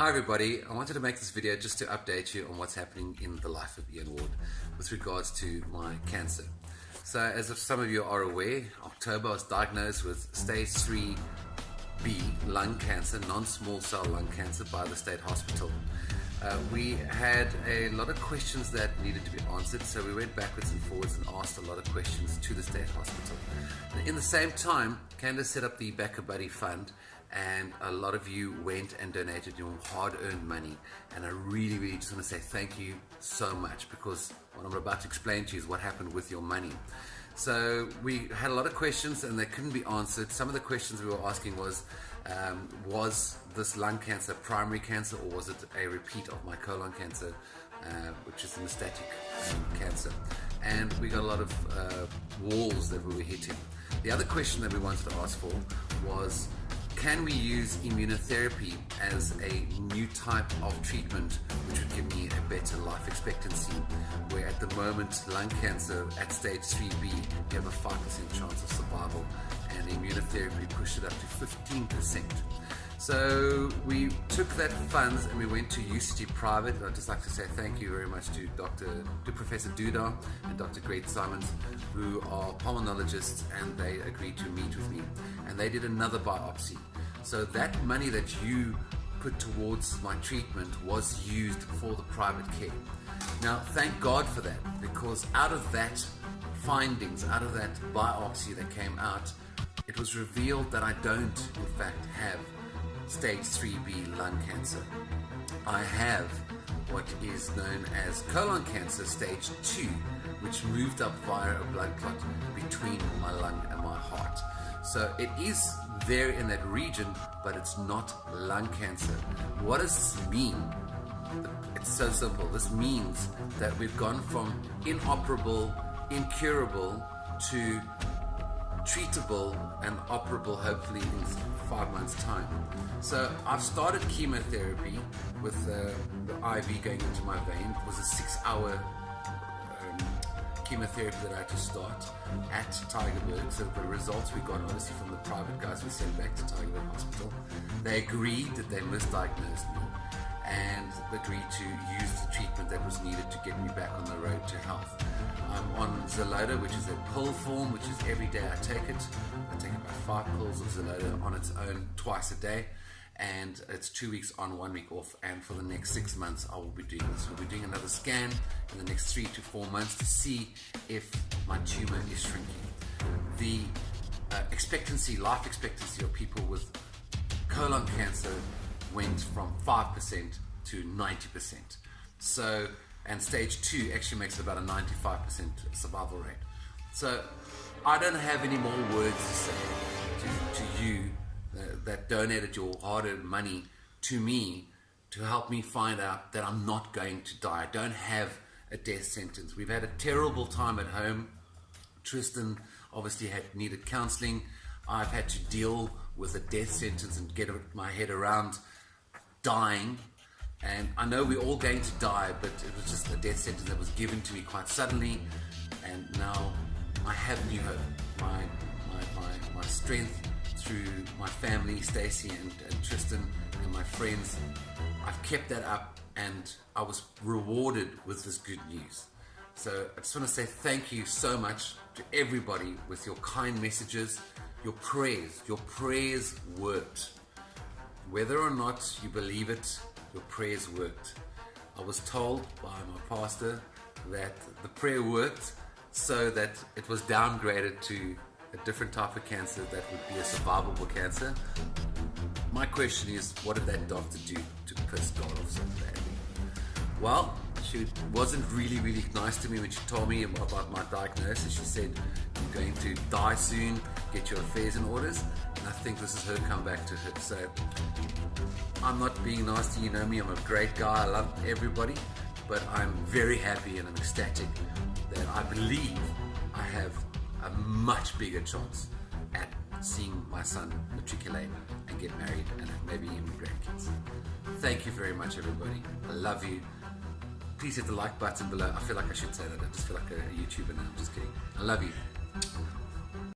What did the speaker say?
Hi everybody, I wanted to make this video just to update you on what's happening in the life of Ian Ward with regards to my cancer. So as some of you are aware, October I was diagnosed with stage 3B lung cancer, non-small cell lung cancer by the state hospital. Uh, we had a lot of questions that needed to be answered, so we went backwards and forwards and asked a lot of questions to the state hospital. In the same time, Candace set up the BackaBuddy Fund, and a lot of you went and donated your hard-earned money. And I really, really just want to say thank you so much because what I'm about to explain to you is what happened with your money. So we had a lot of questions and they couldn't be answered. Some of the questions we were asking was, um, was this lung cancer primary cancer or was it a repeat of my colon cancer, uh, which is metastatic um, cancer? And we got a lot of uh, walls that we were hitting. The other question that we wanted to ask for was, can we use immunotherapy as a new type of treatment which would give me a better life expectancy where at the moment lung cancer at stage 3b you have a 5% chance of survival and immunotherapy pushed it up to 15%. So we took that funds and we went to UCT Private. I'd just like to say thank you very much to Dr. to Professor Duda and Dr. Greg Simons, who are pulmonologists, and they agreed to meet with me. And they did another biopsy. So that money that you put towards my treatment was used for the private care. Now, thank God for that, because out of that findings, out of that biopsy that came out, it was revealed that I don't, in fact, have stage 3B lung cancer. I have what is known as colon cancer stage 2, which moved up via a blood clot between my lung and my heart. So it is there in that region, but it's not lung cancer. What does this mean? It's so simple. This means that we've gone from inoperable, incurable to treatable and operable hopefully in five months time. So I've started chemotherapy with uh, the IV going into my vein. It was a six hour um, chemotherapy that I had to start at Tygerberg. So the results we got obviously from the private guys we sent back to Tygerberg Hospital. They agreed that they misdiagnosed me and agreed to use the treatment that was needed to get me back on the road to I'm which is a pill form, which is every day I take it. I take about five pills of Xeloda on its own twice a day. And it's two weeks on, one week off. And for the next six months, I will be doing this. We'll be doing another scan in the next three to four months to see if my tumor is shrinking. The uh, expectancy, life expectancy of people with colon cancer went from 5% to 90%. So, and stage two actually makes about a 95% survival rate. So, I don't have any more words to say to, to you uh, that donated your hard earned money to me to help me find out that I'm not going to die. I don't have a death sentence. We've had a terrible time at home. Tristan obviously had needed counseling. I've had to deal with a death sentence and get my head around dying. And I know we're all going to die, but it was just a death sentence that was given to me quite suddenly. And now I have new hope. My, my, my, my strength through my family, Stacy and, and Tristan, and my friends, I've kept that up and I was rewarded with this good news. So I just want to say thank you so much to everybody with your kind messages, your prayers. Your prayers worked. Whether or not you believe it, your prayers worked. I was told by my pastor that the prayer worked so that it was downgraded to a different type of cancer that would be a survivable cancer. My question is, what did that doctor do to piss God off so badly? Well, she wasn't really, really nice to me when she told me about my diagnosis. She said, You're going to die soon, get your affairs in orders. I think this is her comeback to her. So I'm not being nasty, you know me, I'm a great guy, I love everybody, but I'm very happy and I'm ecstatic that I believe I have a much bigger chance at seeing my son matriculate and get married and maybe even grandkids. Thank you very much, everybody. I love you. Please hit the like button below. I feel like I should say that. I just feel like a YouTuber now. I'm just kidding. I love you.